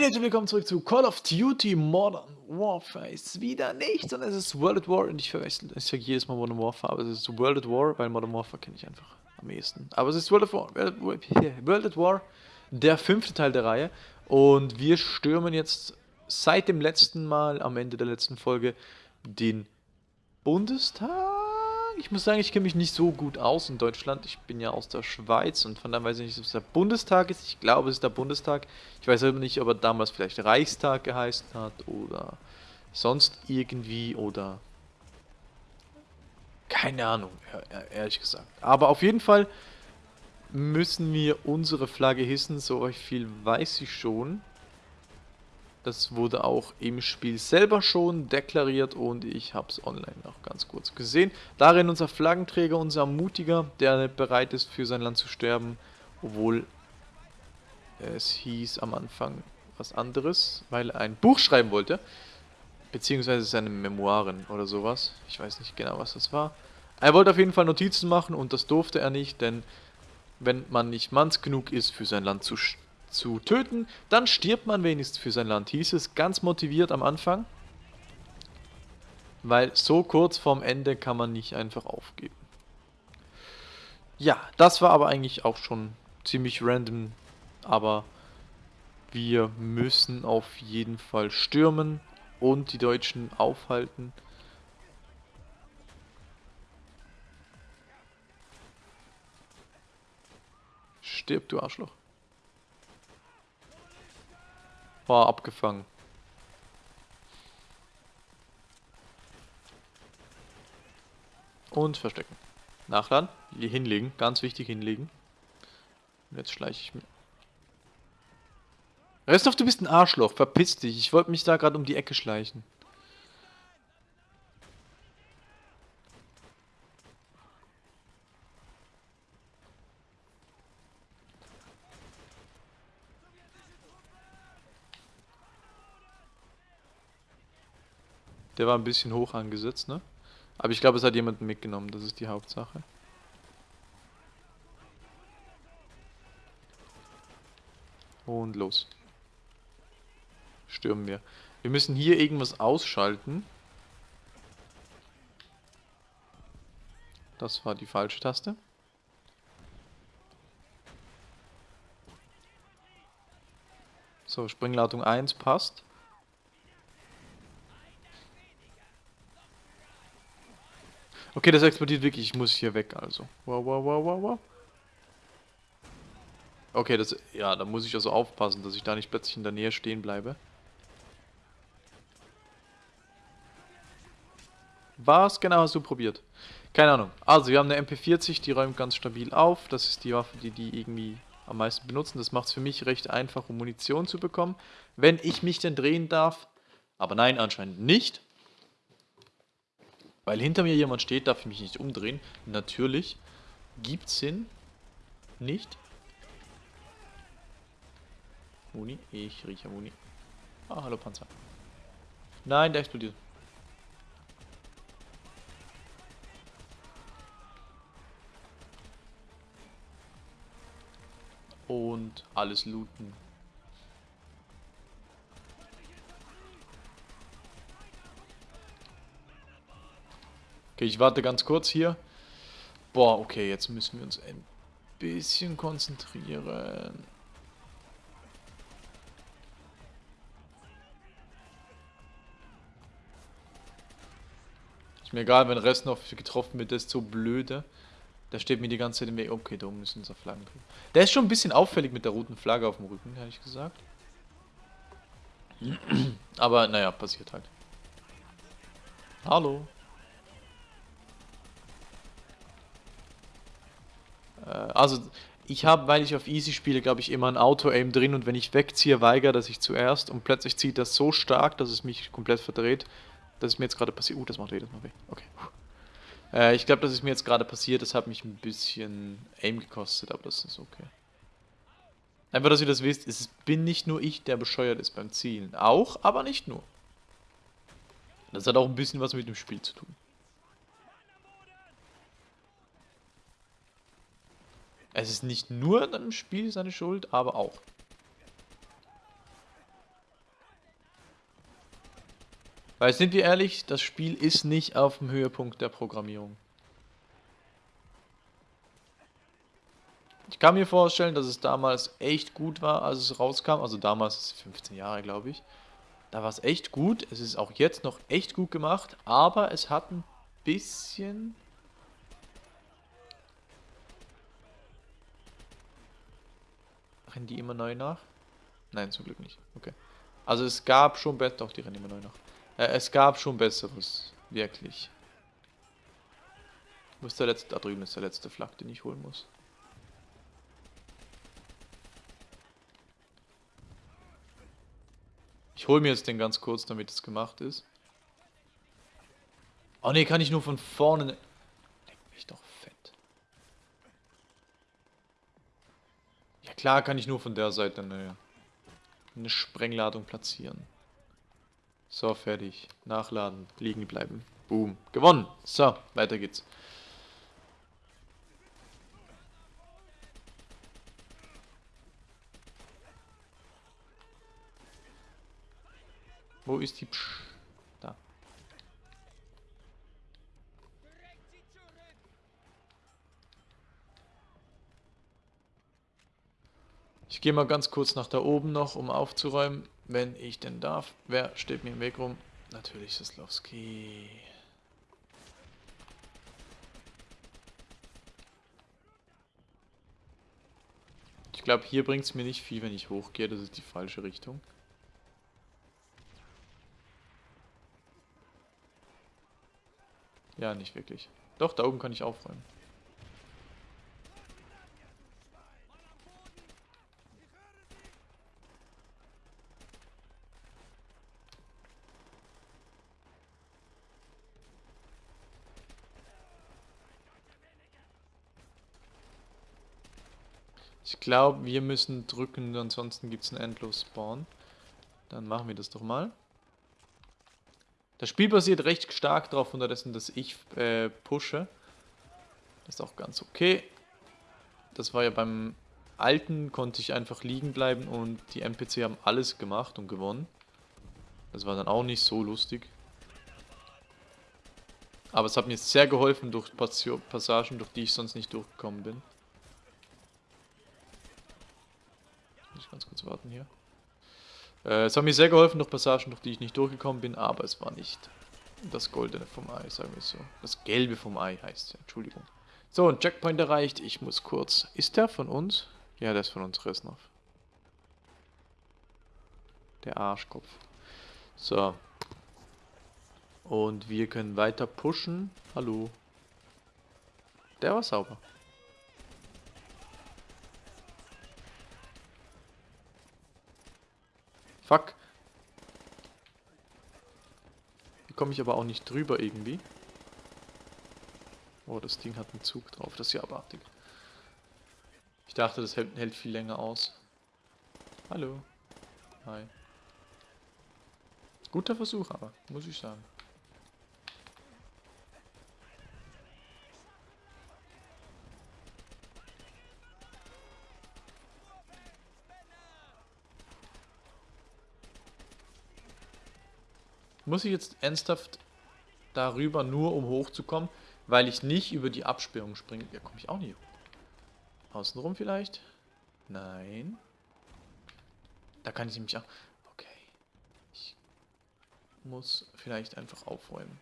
Leute, willkommen zurück zu Call of Duty Modern Warfare. Ist wieder nicht, sondern es ist World at War und ich verwechsel, ich sage jedes Mal Modern Warfare, aber es ist World at War, weil Modern Warfare kenne ich einfach am ehesten. Aber es ist World at War, World at War, der fünfte Teil der Reihe und wir stürmen jetzt seit dem letzten Mal, am Ende der letzten Folge, den Bundestag ich muss sagen, ich kenne mich nicht so gut aus in Deutschland. Ich bin ja aus der Schweiz und von daher weiß ich nicht, ob es der Bundestag ist. Ich glaube, es ist der Bundestag. Ich weiß aber nicht, ob er damals vielleicht Reichstag geheißen hat oder sonst irgendwie oder keine Ahnung, ehrlich gesagt. Aber auf jeden Fall müssen wir unsere Flagge hissen, so viel weiß ich schon. Das wurde auch im Spiel selber schon deklariert und ich habe es online noch ganz kurz gesehen. Darin unser Flaggenträger, unser Mutiger, der bereit ist für sein Land zu sterben, obwohl es hieß am Anfang was anderes, weil er ein Buch schreiben wollte, beziehungsweise seine Memoiren oder sowas. Ich weiß nicht genau, was das war. Er wollte auf jeden Fall Notizen machen und das durfte er nicht, denn wenn man nicht manns genug ist, für sein Land zu sterben, zu töten, dann stirbt man wenigstens für sein Land. Hieß es ganz motiviert am Anfang. Weil so kurz vorm Ende kann man nicht einfach aufgeben. Ja, das war aber eigentlich auch schon ziemlich random. Aber wir müssen auf jeden Fall stürmen und die Deutschen aufhalten. Stirb, du Arschloch. War abgefangen. Und verstecken. Nachladen. Hinlegen. Ganz wichtig hinlegen. Und jetzt schleiche ich mir. Restov, du bist ein Arschloch. Verpiss dich. Ich wollte mich da gerade um die Ecke schleichen. Der war ein bisschen hoch angesetzt, ne? Aber ich glaube, es hat jemanden mitgenommen, das ist die Hauptsache. Und los. Stürmen wir. Wir müssen hier irgendwas ausschalten. Das war die falsche Taste. So, Springladung 1 passt. Okay, das explodiert wirklich. Ich muss hier weg, also. Wow, wow, wow, wow, wow. Okay, das... Ja, da muss ich also aufpassen, dass ich da nicht plötzlich in der Nähe stehen bleibe. Was genau hast du probiert? Keine Ahnung. Also, wir haben eine MP40, die räumt ganz stabil auf. Das ist die Waffe, die die irgendwie am meisten benutzen. Das macht es für mich recht einfach, um Munition zu bekommen. Wenn ich mich denn drehen darf. Aber nein, anscheinend nicht. Weil hinter mir jemand steht, darf ich mich nicht umdrehen. Natürlich. Gibt's Sinn. Nicht. Muni. Ich rieche Muni. Ah, hallo Panzer. Nein, der explodiert. Und alles looten. Okay, ich warte ganz kurz hier. Boah, okay, jetzt müssen wir uns ein bisschen konzentrieren. Ist mir egal, wenn Rest noch getroffen wird, der ist so blöde. Der steht mir die ganze Zeit im Weg. Okay, da oben unser Flaggen drüben. Der ist schon ein bisschen auffällig mit der roten Flagge auf dem Rücken, hätte ich gesagt. Aber naja, passiert halt. Hallo. Also ich habe, weil ich auf Easy spiele, glaube ich, immer ein Auto-Aim drin und wenn ich wegziehe, weigere dass ich zuerst und plötzlich zieht das so stark, dass es mich komplett verdreht. Das ist mir jetzt gerade passiert. Uh, das macht jedes Mal weh. Okay. Äh, ich glaube, das ist mir jetzt gerade passiert. Das hat mich ein bisschen Aim gekostet, aber das ist okay. Einfach, dass ihr das wisst, es bin nicht nur ich, der bescheuert ist beim Zielen. Auch, aber nicht nur. Das hat auch ein bisschen was mit dem Spiel zu tun. Es ist nicht nur in einem Spiel seine Schuld, aber auch. Weil sind wir ehrlich, das Spiel ist nicht auf dem Höhepunkt der Programmierung. Ich kann mir vorstellen, dass es damals echt gut war, als es rauskam. Also damals, 15 Jahre glaube ich. Da war es echt gut. Es ist auch jetzt noch echt gut gemacht. Aber es hat ein bisschen Rennen die immer neu nach? Nein, zum Glück nicht. Okay. Also es gab schon besser... Doch, die rennen immer neu nach. Äh, es gab schon besseres. Wirklich. Wo ist der letzte? Da drüben ist der letzte Flak, den ich holen muss. Ich hole mir jetzt den ganz kurz, damit es gemacht ist. Oh ne, kann ich nur von vorne... Ne- Leck mich doch fett. Ja klar, kann ich nur von der Seite eine, eine Sprengladung platzieren. So, fertig. Nachladen, liegen bleiben. Boom. Gewonnen. So, weiter geht's. Wo ist die Psch? Ich gehe mal ganz kurz nach da oben noch, um aufzuräumen, wenn ich denn darf. Wer steht mir im Weg rum? Natürlich Sislowski. Ich glaube, hier bringt es mir nicht viel, wenn ich hochgehe. Das ist die falsche Richtung. Ja, nicht wirklich. Doch, da oben kann ich aufräumen. Ich glaube, wir müssen drücken, ansonsten gibt es einen Endlos-Spawn. Dann machen wir das doch mal. Das Spiel basiert recht stark darauf, unterdessen, dass ich äh, pushe. Das ist auch ganz okay. Das war ja beim alten, konnte ich einfach liegen bleiben und die NPC haben alles gemacht und gewonnen. Das war dann auch nicht so lustig. Aber es hat mir sehr geholfen durch Passagen, durch die ich sonst nicht durchgekommen bin. Muss ich ganz kurz warten hier. Äh, es hat mir sehr geholfen durch Passagen, durch die ich nicht durchgekommen bin, aber es war nicht das Goldene vom Ei, sagen wir so. Das Gelbe vom Ei heißt es, Entschuldigung. So, ein Checkpoint erreicht. Ich muss kurz... Ist der von uns? Ja, der ist von uns, Resnov. Der Arschkopf. So. Und wir können weiter pushen. Hallo. Der war sauber. Fuck. Hier komme ich aber auch nicht drüber irgendwie. Oh, das Ding hat einen Zug drauf. Das ist ja abartig. Ich dachte, das hält, hält viel länger aus. Hallo. Hi. Guter Versuch aber, muss ich sagen. Muss ich jetzt ernsthaft darüber nur, um hochzukommen, weil ich nicht über die Absperrung springe? Ja, komme ich auch nicht. Außenrum vielleicht? Nein. Da kann ich nämlich auch... Okay. Ich muss vielleicht einfach aufräumen.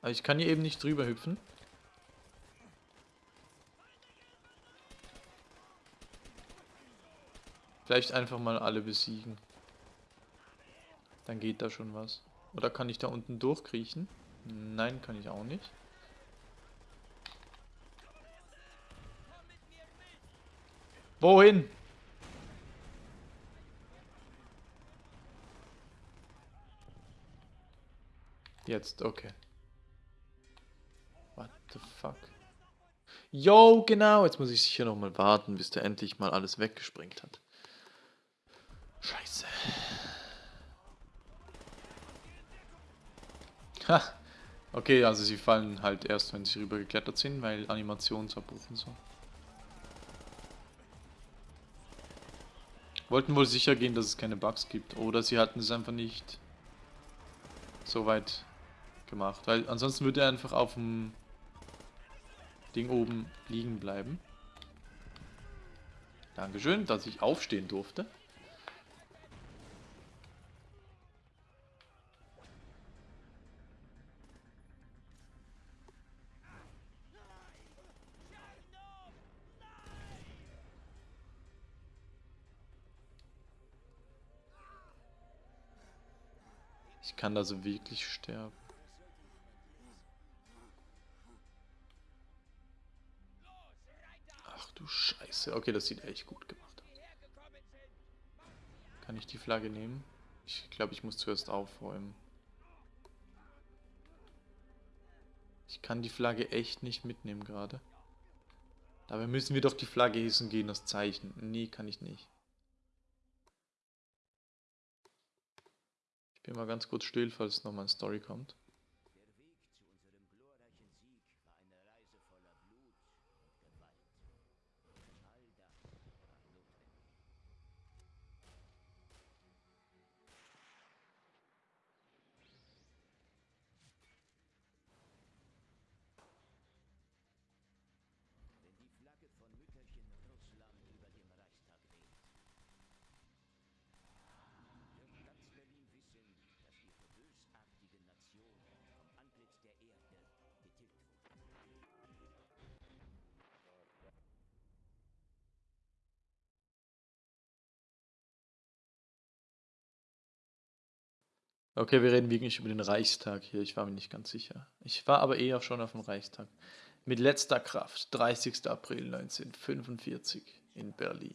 Aber ich kann hier eben nicht drüber hüpfen. Vielleicht einfach mal alle besiegen. Dann geht da schon was. Oder kann ich da unten durchkriechen? Nein, kann ich auch nicht. Wohin? Jetzt, okay. What the fuck? Yo, genau. Jetzt muss ich sicher noch mal warten, bis der endlich mal alles weggesprengt hat. Scheiße. Ha. Okay, also sie fallen halt erst, wenn sie rübergeklettert sind, weil Animationsabbruch und so. Wollten wohl sicher gehen, dass es keine Bugs gibt. Oder sie hatten es einfach nicht so weit gemacht. Weil ansonsten würde er einfach auf dem Ding oben liegen bleiben. Dankeschön, dass ich aufstehen durfte. Kann da so wirklich sterben. Ach du Scheiße. Okay, das sieht echt gut gemacht aus. Kann ich die Flagge nehmen? Ich glaube, ich muss zuerst aufräumen. Ich kann die Flagge echt nicht mitnehmen gerade. Dabei müssen wir doch die Flagge hissen gehen, das Zeichen. Nee, kann ich nicht. Ich bin mal ganz kurz still, falls nochmal eine Story kommt. Okay, wir reden wirklich über den Reichstag hier. Ich war mir nicht ganz sicher. Ich war aber eher schon auf dem Reichstag. Mit letzter Kraft, 30. April 1945 in Berlin.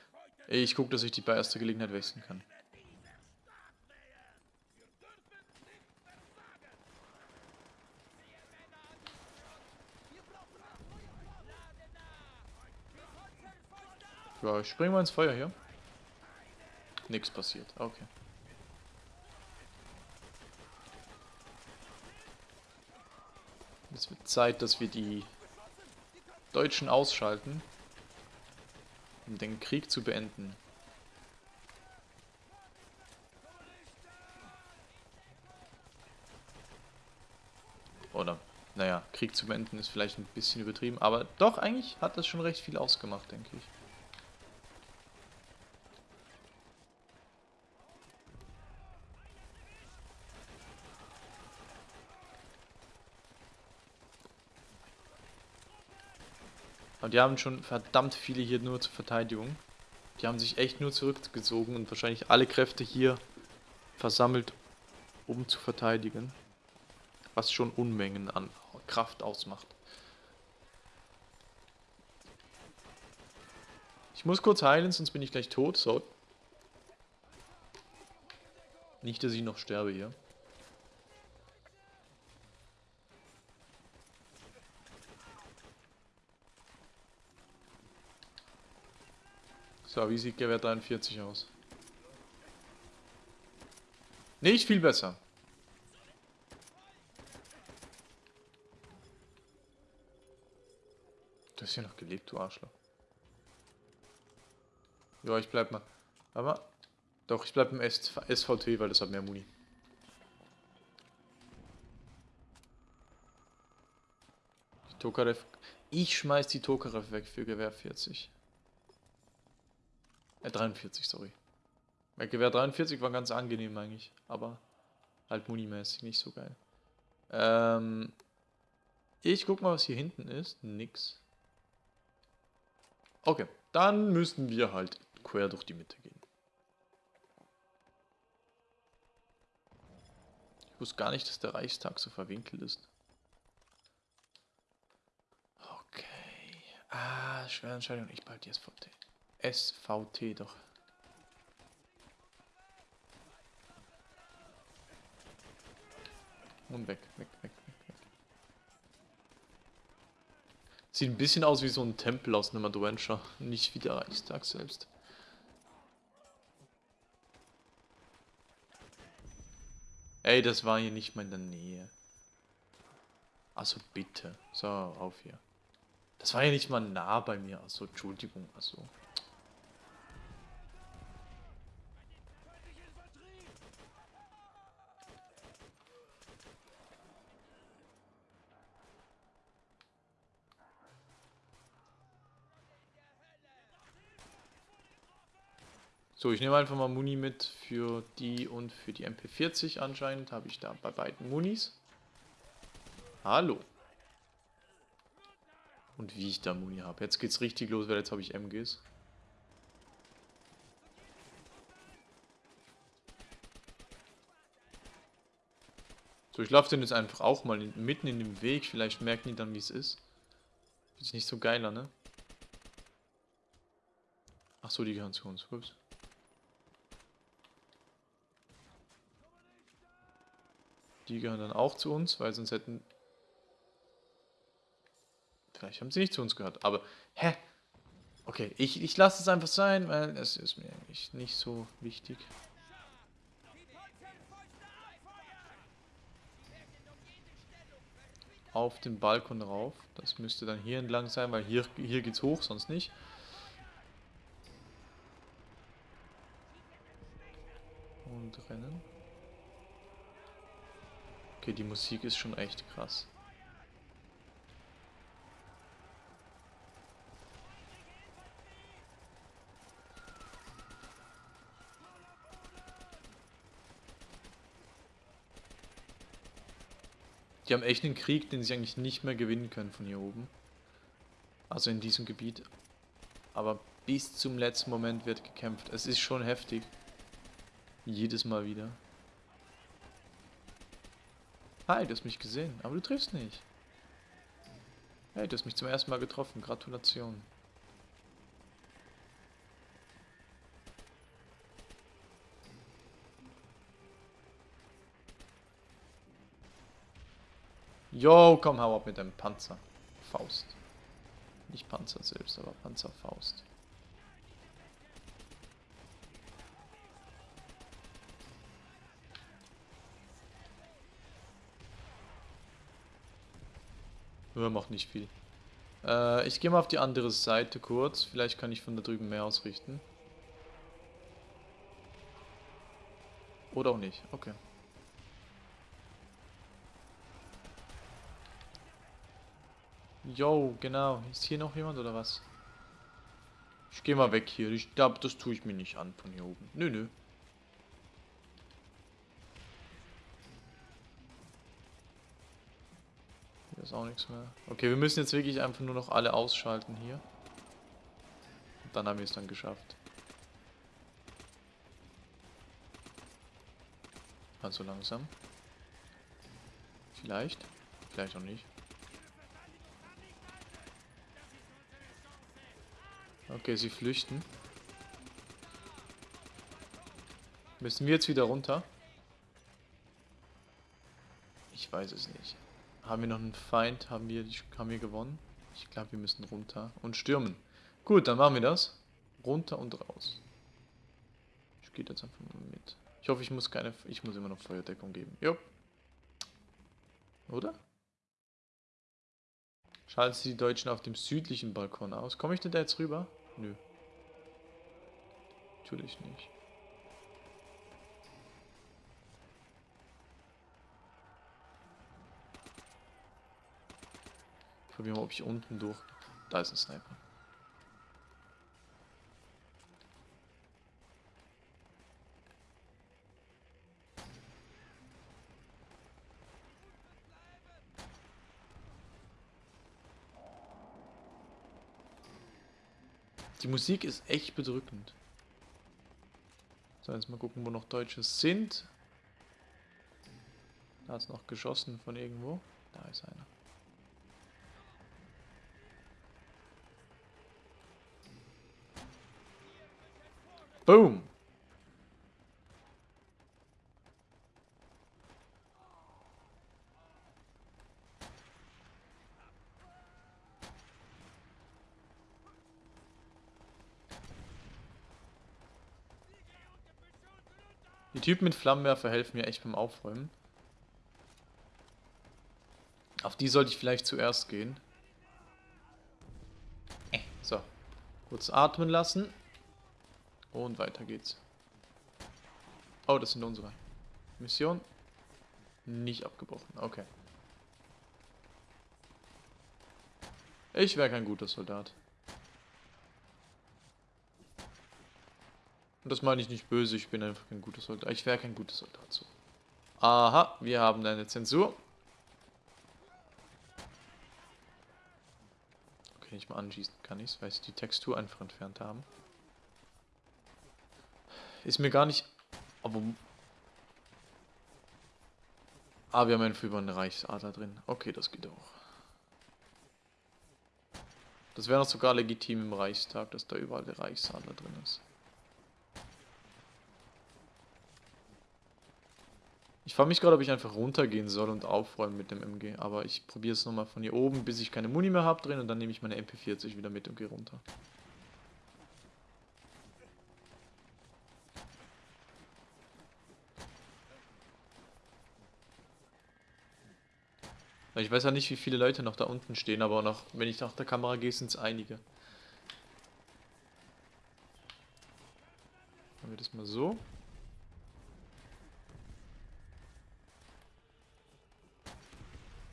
Ich gucke, dass ich die bei erster Gelegenheit wechseln kann. Ja, ich springe mal ins Feuer hier. Nichts passiert. Okay. Es wird Zeit, dass wir die Deutschen ausschalten, um den Krieg zu beenden. Oder, naja, Krieg zu beenden ist vielleicht ein bisschen übertrieben, aber doch, eigentlich hat das schon recht viel ausgemacht, denke ich. Und die haben schon verdammt viele hier nur zur Verteidigung. Die haben sich echt nur zurückgezogen und wahrscheinlich alle Kräfte hier versammelt, um zu verteidigen. Was schon Unmengen an Kraft ausmacht. Ich muss kurz heilen, sonst bin ich gleich tot. So. Nicht, dass ich noch sterbe hier. So, wie sieht Gewehr 43 aus? Nicht viel besser. Du hast ja noch gelebt, du Arschloch. Ja, ich bleib mal. Aber. Doch, ich bleib im SVT, weil das hat mehr Muni. Die Tokarev. Ich schmeiß die Tokarev weg für Gewehr 40. Äh, 43, sorry. Mein Gewehr 43 war ganz angenehm eigentlich, aber halt munimäßig nicht so geil. Ähm, ich guck mal, was hier hinten ist. Nix. Okay, dann müssen wir halt quer durch die Mitte gehen. Ich wusste gar nicht, dass der Reichstag so verwinkelt ist. Okay. Ah, schwere Entscheidung. Ich behalte die SVT. SVT doch. Und weg, weg, weg, weg, weg. Sieht ein bisschen aus wie so ein Tempel aus einem Adventure, nicht wie der Reichstag selbst. Ey, das war hier nicht mal in der Nähe. Also bitte. So, auf hier. Das war ja nicht mal nah bei mir. Also, Entschuldigung. Also. So, ich nehme einfach mal Muni mit für die und für die MP40 anscheinend. Habe ich da bei beiden Munis. Hallo. Und wie ich da Muni habe. Jetzt geht's richtig los, weil jetzt habe ich MGs. So, ich laufe den jetzt einfach auch mal in, mitten in dem Weg. Vielleicht merken die dann, wie es ist. Ist nicht so geiler, ne? Ach so, die gehören zu uns. Ups. Die gehören dann auch zu uns, weil sonst hätten... Vielleicht haben sie nicht zu uns gehört, aber... Hä? Okay, ich, ich lasse es einfach sein, weil es ist mir eigentlich nicht so wichtig. Auf den Balkon rauf. Das müsste dann hier entlang sein, weil hier, hier geht's hoch, sonst nicht. Und rennen. Okay, die Musik ist schon echt krass. Die haben echt einen Krieg, den sie eigentlich nicht mehr gewinnen können von hier oben. Also in diesem Gebiet. Aber bis zum letzten Moment wird gekämpft. Es ist schon heftig. Jedes Mal wieder. Hi, du hast mich gesehen, aber du triffst nicht. Hey, du hast mich zum ersten Mal getroffen. Gratulation. Yo, komm, hau ab mit deinem Panzer. Faust. Nicht Panzer selbst, aber Panzerfaust. Nur macht nicht viel. Äh, ich gehe mal auf die andere Seite kurz. Vielleicht kann ich von da drüben mehr ausrichten. Oder auch nicht. Okay. Yo, genau. Ist hier noch jemand oder was? Ich gehe mal weg hier. Ich glaube, das tue ich mir nicht an von hier oben. Nö, nö. Ist auch nichts mehr. Okay, wir müssen jetzt wirklich einfach nur noch alle ausschalten hier. Und dann haben wir es dann geschafft. Also langsam. Vielleicht. Vielleicht auch nicht. Okay, sie flüchten. Müssen wir jetzt wieder runter? Ich weiß es nicht. Haben wir noch einen Feind? Haben wir, haben wir gewonnen? Ich glaube, wir müssen runter und stürmen. Gut, dann machen wir das. Runter und raus. Ich gehe jetzt einfach mal mit. Ich hoffe, ich muss keine... Ich muss immer noch Feuerdeckung geben. Jo. Oder? Schalten Sie die Deutschen auf dem südlichen Balkon aus. Komme ich denn da jetzt rüber? Nö. Natürlich nicht. Probieren wir, ob ich unten durch... Da ist ein Sniper. Die Musik ist echt bedrückend. So, jetzt mal gucken, wo noch Deutsche sind. Da es noch geschossen von irgendwo. Da ist einer. Boom! Die Typen mit Flammenwerfer helfen mir echt beim Aufräumen. Auf die sollte ich vielleicht zuerst gehen. Äh, so. Kurz atmen lassen. Und weiter geht's. Oh, das sind unsere. Mission. Nicht abgebrochen. Okay. Ich wäre kein guter Soldat. Und das meine ich nicht böse, ich bin einfach kein guter Soldat. Ich wäre kein guter Soldat so. Aha, wir haben eine Zensur. Okay, nicht mal anschießen kann ich es, weil sie die Textur einfach entfernt haben. Ist mir gar nicht... Aber... Ah, wir haben einen über eine Reichsader drin. Okay, das geht auch. Das wäre noch sogar legitim im Reichstag, dass da überall der Reichsadler drin ist. Ich frage mich gerade, ob ich einfach runtergehen soll und aufräumen mit dem MG. Aber ich probiere es nochmal von hier oben, bis ich keine Muni mehr habe drin. Und dann nehme ich meine MP40 wieder mit und gehe runter. Ich weiß ja nicht, wie viele Leute noch da unten stehen, aber noch, wenn ich nach der Kamera gehe, sind es einige. Machen wir das mal so.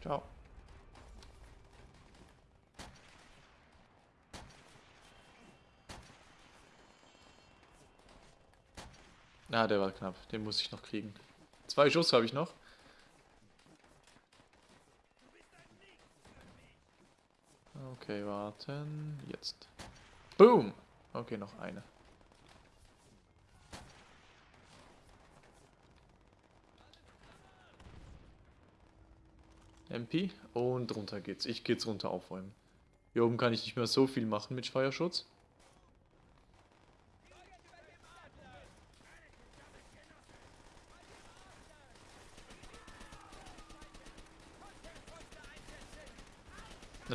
Ciao. Na, ah, der war knapp. Den muss ich noch kriegen. Zwei Schuss habe ich noch. Okay, warten. Jetzt. Boom! Okay, noch eine. MP und runter geht's. Ich geht's runter aufräumen. Hier oben kann ich nicht mehr so viel machen mit Feuerschutz.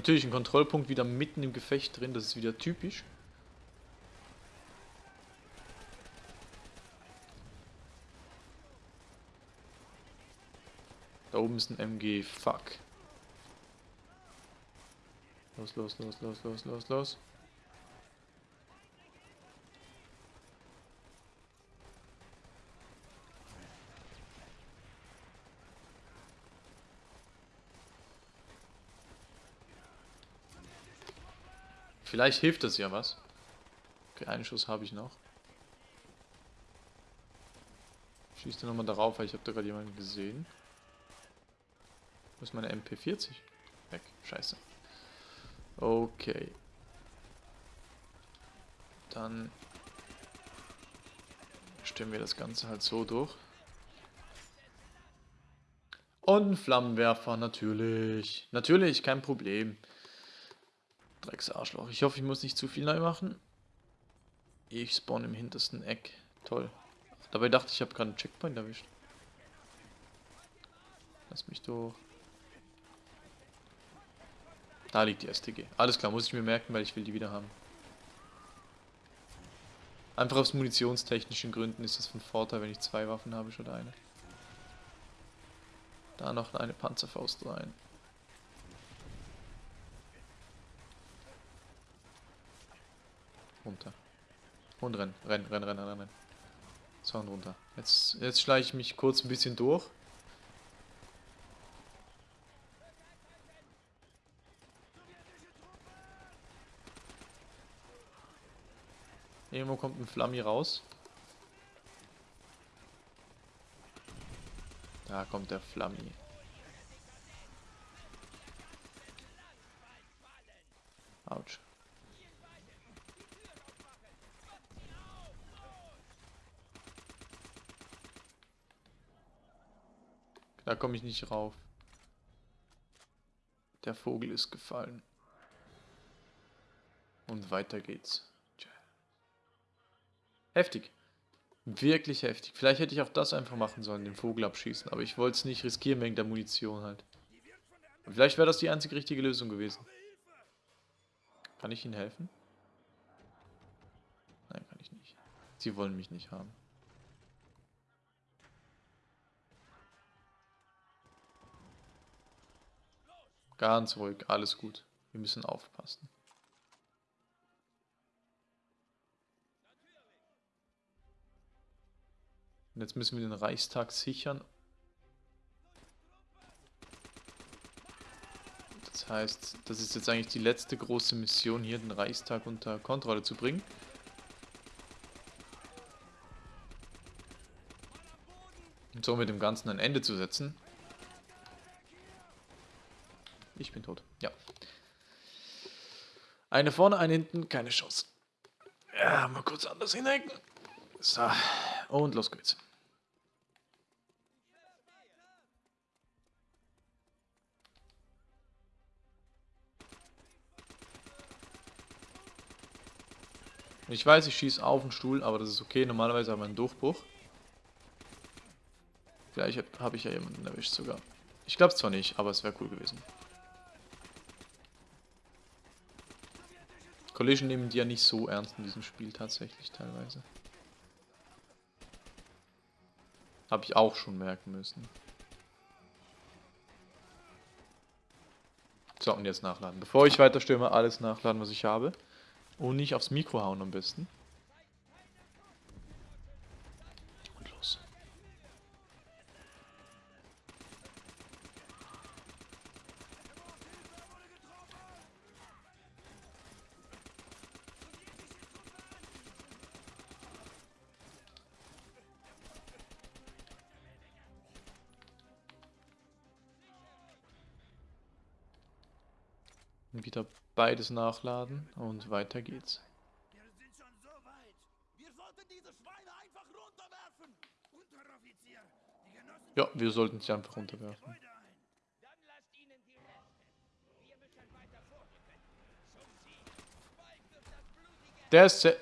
Natürlich ein Kontrollpunkt wieder mitten im Gefecht drin, das ist wieder typisch. Da oben ist ein MG, fuck. Los, los, los, los, los, los, los. Vielleicht hilft das ja was. Okay, einen Schuss habe ich noch. Schießt er nochmal darauf, weil ich habe da gerade jemanden gesehen. Wo ist meine MP40? Weg. Scheiße. Okay. Dann stellen wir das Ganze halt so durch. Und Flammenwerfer, natürlich. Natürlich, kein Problem. Drecksarschloch. Ich hoffe, ich muss nicht zu viel neu machen. Ich spawn im hintersten Eck. Toll. Dabei dachte ich, ich habe gerade einen Checkpoint erwischt. Lass mich durch. Da liegt die STG. Alles klar, muss ich mir merken, weil ich will die wieder haben. Einfach aus munitionstechnischen Gründen ist das von Vorteil, wenn ich zwei Waffen habe statt eine. Da noch eine Panzerfaust rein. Runter. Und rennen, rennen, rennen, rennen, rennen. Und runter. Jetzt, jetzt schleiche ich mich kurz ein bisschen durch. Irgendwo kommt ein Flammi raus. Da kommt der Flammi. Da komme ich nicht rauf. Der Vogel ist gefallen. Und weiter geht's. Heftig. Wirklich heftig. Vielleicht hätte ich auch das einfach machen sollen, den Vogel abschießen. Aber ich wollte es nicht riskieren wegen der Munition halt. Und vielleicht wäre das die einzige richtige Lösung gewesen. Kann ich Ihnen helfen? Nein, kann ich nicht. Sie wollen mich nicht haben. Ganz ruhig, alles gut. Wir müssen aufpassen. Und jetzt müssen wir den Reichstag sichern. Das heißt, das ist jetzt eigentlich die letzte große Mission hier, den Reichstag unter Kontrolle zu bringen. Und somit dem Ganzen ein Ende zu setzen. Ich bin tot. Ja. Eine vorne, eine hinten, keine Chance. Ja, mal kurz anders hinhängen. So, und los geht's. Ich weiß, ich schieße auf den Stuhl, aber das ist okay. Normalerweise haben wir einen Durchbruch. Vielleicht habe ich ja jemanden erwischt sogar. Ich glaube es zwar nicht, aber es wäre cool gewesen. Collision nehmen die ja nicht so ernst in diesem Spiel tatsächlich teilweise. Habe ich auch schon merken müssen. So, und jetzt nachladen. Bevor ich weiter stürme, alles nachladen, was ich habe. Und nicht aufs Mikro hauen am besten. Beides nachladen und weiter geht's. Wir sind schon so weit. Wir sollten diese Schweine einfach runterwerfen. Unteroffizier, die Genossen Ja, wir sollten sie einfach runterwerfen. Der ist sehr...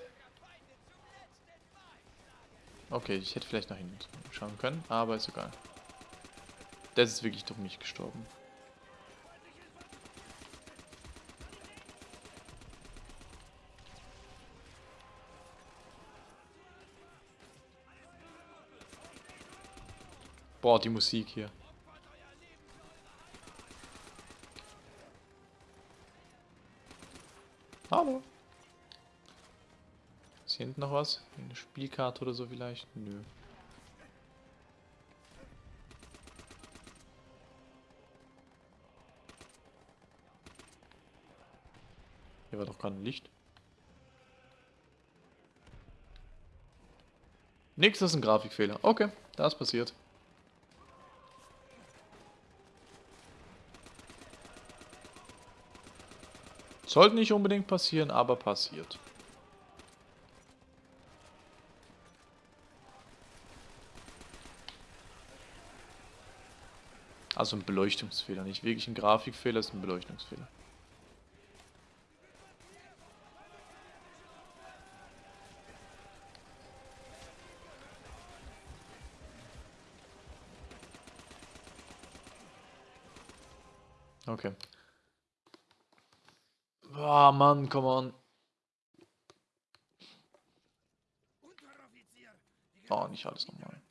Okay, ich hätte vielleicht nach hinten schauen können, aber ist egal. Der ist wirklich durch mich gestorben. Boah, die Musik hier. Hallo. Ist hier hinten noch was? Eine Spielkarte oder so vielleicht? Nö. Hier war doch gerade ein Licht. Nix, das ist ein Grafikfehler. Okay, das passiert. Sollte nicht unbedingt passieren, aber passiert. Also ein Beleuchtungsfehler, nicht wirklich ein Grafikfehler, ist ein Beleuchtungsfehler. Okay. Boah, Mann, come on. Oh, nicht alles nochmal.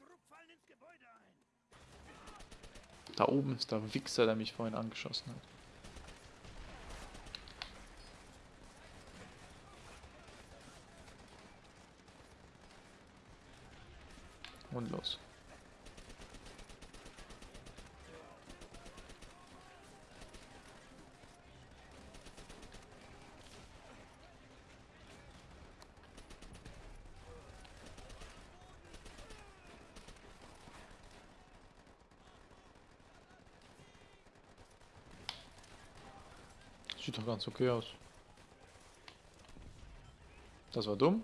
Da oben ist der Wichser, der mich vorhin angeschossen hat. Und los. ganz okay aus. Das war dumm.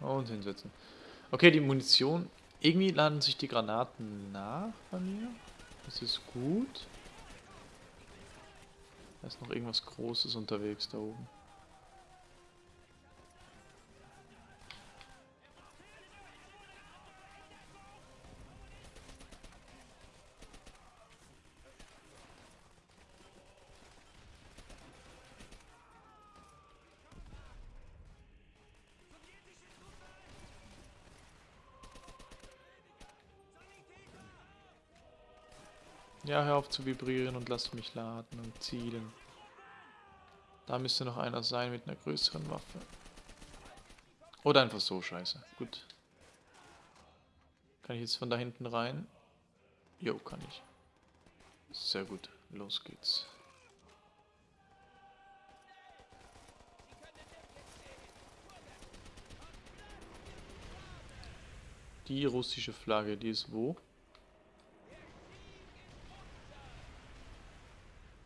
Und hinsetzen. Okay, die Munition. Irgendwie laden sich die Granaten nach bei mir. Das ist gut. Da ist noch irgendwas Großes unterwegs da oben. Ja, hör auf zu vibrieren und lass mich laden und zielen. Da müsste noch einer sein mit einer größeren Waffe. Oder einfach so, scheiße. Gut. Kann ich jetzt von da hinten rein? Jo, kann ich. Sehr gut. Los geht's. Die russische Flagge, die ist wo?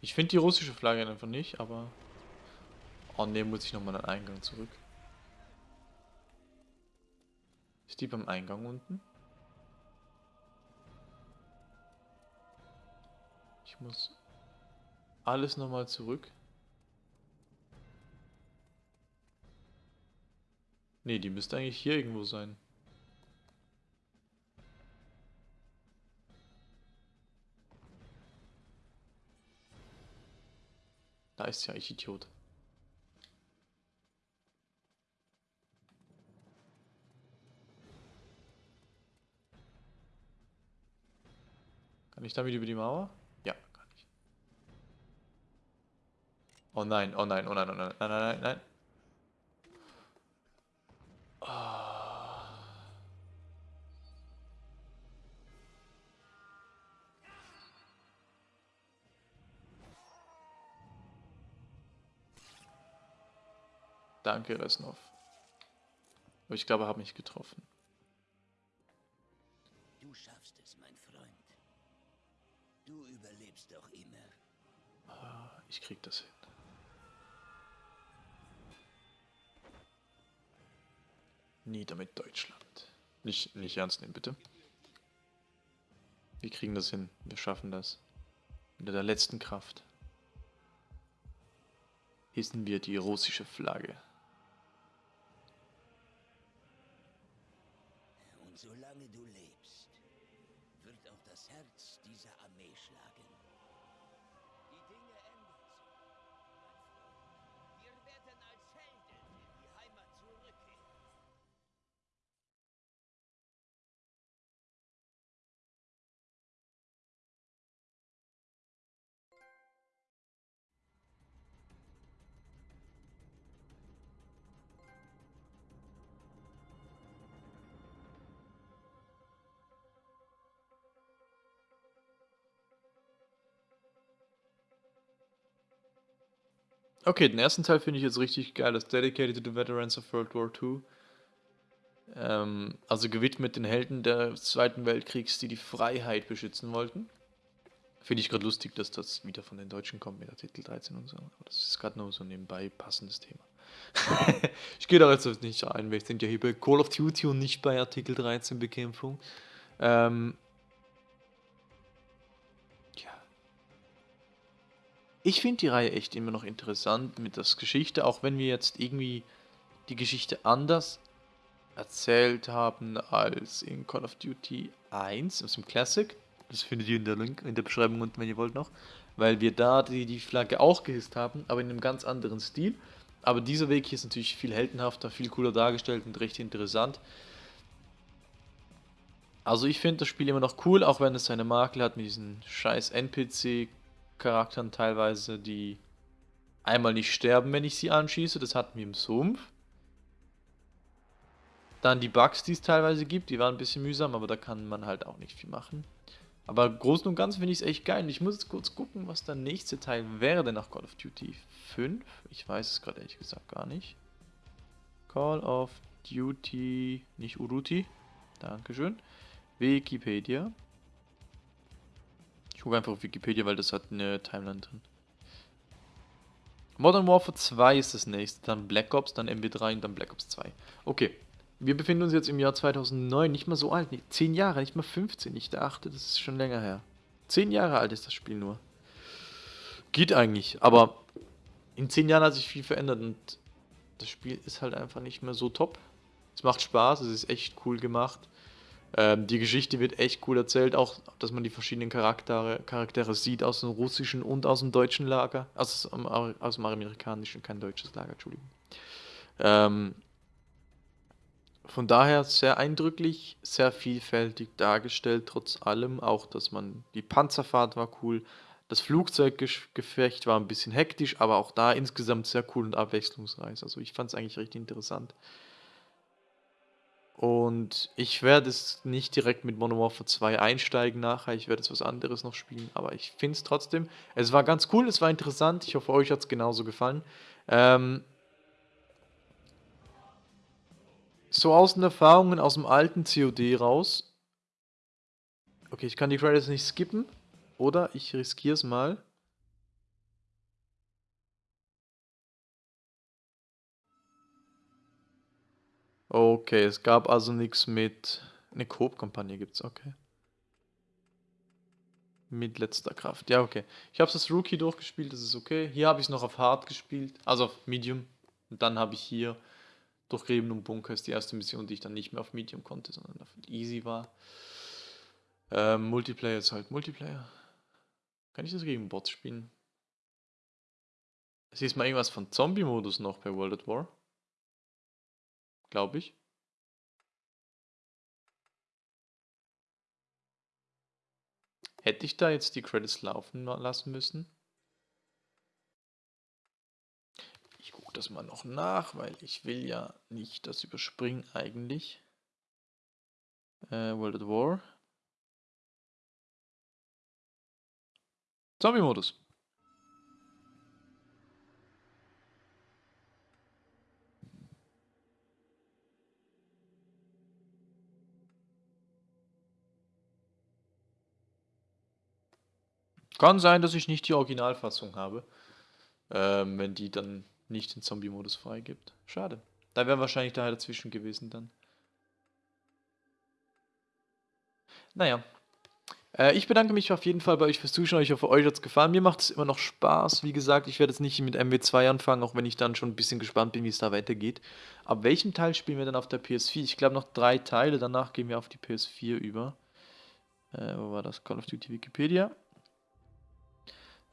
Ich finde die russische Flagge einfach nicht, aber... Oh ne, muss ich nochmal an den Eingang zurück. Ist die beim Eingang unten? Ich muss alles nochmal zurück. Ne, die müsste eigentlich hier irgendwo sein. Da ist ja ich Idiot. Kann ich damit über die Mauer? Ja, kann ich. Oh nein, oh nein, oh nein, oh nein, nein, nein, nein, Danke, Resnov. Aber ich glaube, er hat mich getroffen. Du schaffst es, mein Freund. Du überlebst doch immer. Ah, Ich krieg das hin. Nieder mit Deutschland. Nicht, nicht ernst nehmen, bitte. Wir kriegen das hin. Wir schaffen das. Mit der letzten Kraft. Hissen wir die russische Flagge. Okay, den ersten Teil finde ich jetzt richtig geil. Das Dedicated to the Veterans of World War II. Ähm, also gewidmet den Helden des Zweiten Weltkriegs, die die Freiheit beschützen wollten. Finde ich gerade lustig, dass das wieder von den Deutschen kommt mit Artikel 13 und so. Aber das ist gerade nur so nebenbei passendes Thema. ich gehe da jetzt nicht ein, wir sind ja hier bei Call of Duty und nicht bei Artikel 13 Bekämpfung. Ähm, Ich finde die Reihe echt immer noch interessant mit der Geschichte, auch wenn wir jetzt irgendwie die Geschichte anders erzählt haben als in Call of Duty 1, aus dem Classic. Das findet ihr in der Link in der Beschreibung unten, wenn ihr wollt noch. Weil wir da die, die Flagge auch gehisst haben, aber in einem ganz anderen Stil. Aber dieser Weg hier ist natürlich viel heldenhafter, viel cooler dargestellt und recht interessant. Also ich finde das Spiel immer noch cool, auch wenn es seine Makel hat mit diesen scheiß NPC-Charakteren teilweise, die einmal nicht sterben, wenn ich sie anschieße. Das hatten wir im Sumpf. Dann die Bugs, die es teilweise gibt, die waren ein bisschen mühsam, aber da kann man halt auch nicht viel machen. Aber im Großen und Ganzen finde ich es echt geil. Und ich muss jetzt kurz gucken, was der nächste Teil wäre nach Call of Duty 5. Ich weiß es gerade ehrlich gesagt gar nicht. Call of Duty, nicht Uruti. Dankeschön. Wikipedia. Ich gucke einfach auf Wikipedia, weil das hat eine Timeline drin. Modern Warfare 2 ist das nächste, dann Black Ops, dann MW3 und dann Black Ops 2. Okay, wir befinden uns jetzt im Jahr 2009, nicht mal so alt, nicht, 10 Jahre, nicht mal 15. Ich dachte, das ist schon länger her. 10 Jahre alt ist das Spiel nur. Geht eigentlich, aber in 10 Jahren hat sich viel verändert und das Spiel ist halt einfach nicht mehr so top. Es macht Spaß, es ist echt cool gemacht. Ähm, die Geschichte wird echt cool erzählt, auch dass man die verschiedenen Charaktere, Charaktere sieht aus dem russischen und aus dem deutschen Lager. Also aus dem amerikanischen, kein deutsches Lager, Entschuldigung. Ähm, von daher sehr eindrücklich, sehr vielfältig dargestellt, trotz allem. Auch, dass man, die Panzerfahrt war cool. Das Flugzeuggefecht war ein bisschen hektisch, aber auch da insgesamt sehr cool und abwechslungsreich. Also ich fand es eigentlich recht interessant. Und ich werde es nicht direkt mit Warfare 2 einsteigen nachher. Ich werde es was anderes noch spielen. Aber ich finde es trotzdem. Es war ganz cool, es war interessant. Ich hoffe, euch hat es genauso gefallen. Ähm, so aus den Erfahrungen aus dem alten COD raus. Okay, ich kann die Credits nicht skippen. Oder ich riskiere es mal. Okay, es gab also nichts mit... Eine Coop-Kampagne gibt es, okay. Mit letzter Kraft. Ja, okay. Ich habe das Rookie durchgespielt, das ist okay. Hier habe ich es noch auf Hard gespielt, also auf Medium. Und dann habe ich hier durch Gräben und Bunker ist die erste Mission, die ich dann nicht mehr auf Medium konnte, sondern auf Easy war. Ähm, Multiplayer ist halt Multiplayer. Kann ich das gegen Bots spielen? Es ist mal irgendwas von Zombie-Modus noch bei World at War. Glaube ich. Hätte ich da jetzt die Credits laufen lassen müssen? gucke das mal noch nach, weil ich will ja nicht das überspringen eigentlich. Äh, World at War. Zombie-Modus. Kann sein, dass ich nicht die Originalfassung habe. Ähm, wenn die dann nicht den Zombie-Modus freigibt. Schade. Da wäre wahrscheinlich daher dazwischen gewesen dann. Naja. Äh, ich bedanke mich auf jeden Fall bei euch fürs Zuschauen. Ich hoffe, euch hat es gefallen. Mir macht es immer noch Spaß. Wie gesagt, ich werde jetzt nicht mit MW2 anfangen, auch wenn ich dann schon ein bisschen gespannt bin, wie es da weitergeht. Ab welchem Teil spielen wir dann auf der PS4? Ich glaube noch drei Teile. Danach gehen wir auf die PS4 über. Äh, wo war das? Call of Duty Wikipedia.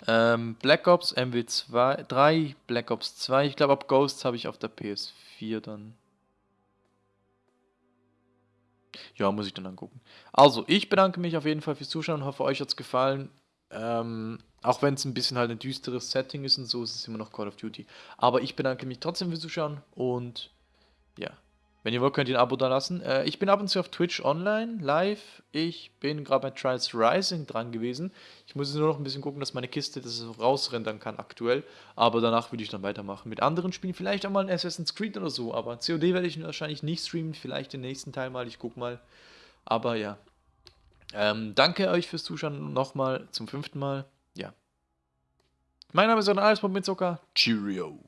Ähm, Black Ops MW2, 3, Black Ops 2. Ich glaube, ab Ghosts habe ich auf der PS4 dann. Ja, muss ich dann angucken. Also, ich bedanke mich auf jeden Fall fürs Zuschauen. Hoffe, euch hat es gefallen. Ähm, auch wenn es ein bisschen halt ein düsteres Setting ist und so, ist es immer noch Call of Duty. Aber ich bedanke mich trotzdem fürs Zuschauen und ja. Wenn ihr wollt, könnt ihr ein Abo da lassen. Äh, ich bin ab und zu auf Twitch online, live. Ich bin gerade bei Trials Rising dran gewesen. Ich muss nur noch ein bisschen gucken, dass meine Kiste das rausrendern kann aktuell. Aber danach würde ich dann weitermachen. Mit anderen Spielen, vielleicht auch mal ein Assassin's Creed oder so. Aber COD werde ich wahrscheinlich nicht streamen. Vielleicht den nächsten Teil mal. Ich gucke mal. Aber ja. Ähm, danke euch fürs Zuschauen nochmal zum fünften Mal. Ja. Mein Name ist Ron Alles mit Zucker. Cheerio.